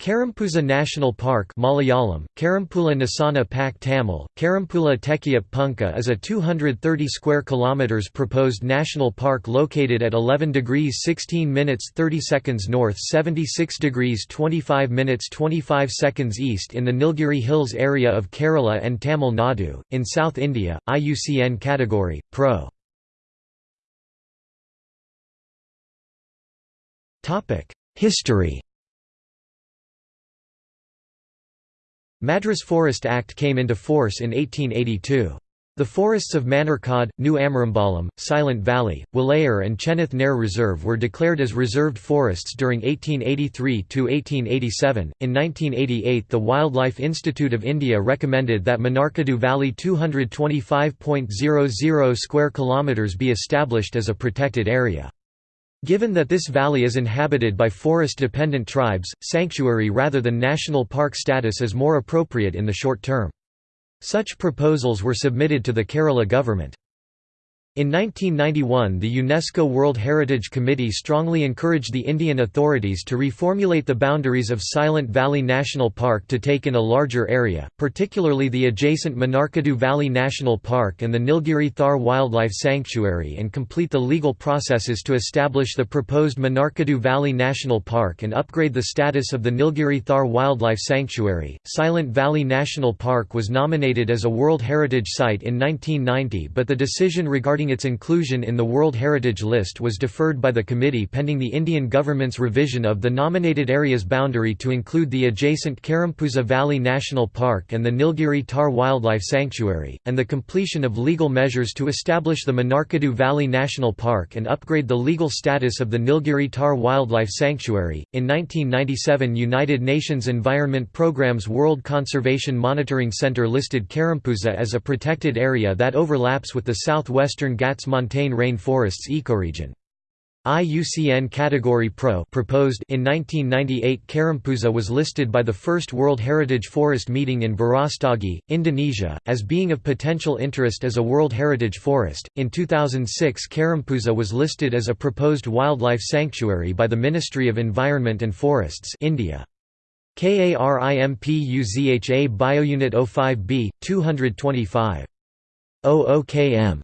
Karimpuzha National Park Malayalam, Karampula Nasana Pak Tamil, Karampula Tekiyap Punka is a 230 square kilometers proposed national park located at 11 degrees 16 minutes 30 seconds north 76 degrees 25 minutes 25 seconds east in the Nilgiri Hills area of Kerala and Tamil Nadu, in South India, IUCN category, Pro. History Madras Forest Act came into force in 1882. The forests of Manarkad, New Amarambalam, Silent Valley, Walayar and Chennath Nair Reserve were declared as reserved forests during 1883–1887. In 1988 the Wildlife Institute of India recommended that Manarkadu Valley 225.00 square kilometres be established as a protected area. Given that this valley is inhabited by forest-dependent tribes, sanctuary rather than national park status is more appropriate in the short term. Such proposals were submitted to the Kerala government. In 1991 the UNESCO World Heritage Committee strongly encouraged the Indian authorities to reformulate the boundaries of Silent Valley National Park to take in a larger area, particularly the adjacent Manarkadu Valley National Park and the Nilgiri Thar Wildlife Sanctuary and complete the legal processes to establish the proposed Manarkadu Valley National Park and upgrade the status of the Nilgiri Thar Wildlife Sanctuary. Silent Valley National Park was nominated as a World Heritage Site in 1990 but the decision regarding regarding its inclusion in the World Heritage List was deferred by the committee pending the Indian government's revision of the nominated area's boundary to include the adjacent Karimpuzha Valley National Park and the Nilgiri Thar Wildlife Sanctuary, and the completion of legal measures to establish the Manarkadu Valley National Park and upgrade the legal status of the Nilgiri Thar Wildlife Sanctuary. In 1997, United Nations Environment Programme's World Conservation Monitoring Center listed Karimpuzha as a protected area that overlaps with the southwestern Western Ghats montane rain forests ecoregion. IUCN Category Pro proposed in 1998 Karimpuzha was listed by the first World Heritage Forest meeting in Brastagi, Indonesia, as being of potential interest as a World Heritage Forest. In 2006 Karimpuzha was listed as a proposed wildlife sanctuary by the Ministry of Environment and Forests India. KARIMPUZHA Biounit 05B, 225. OOKM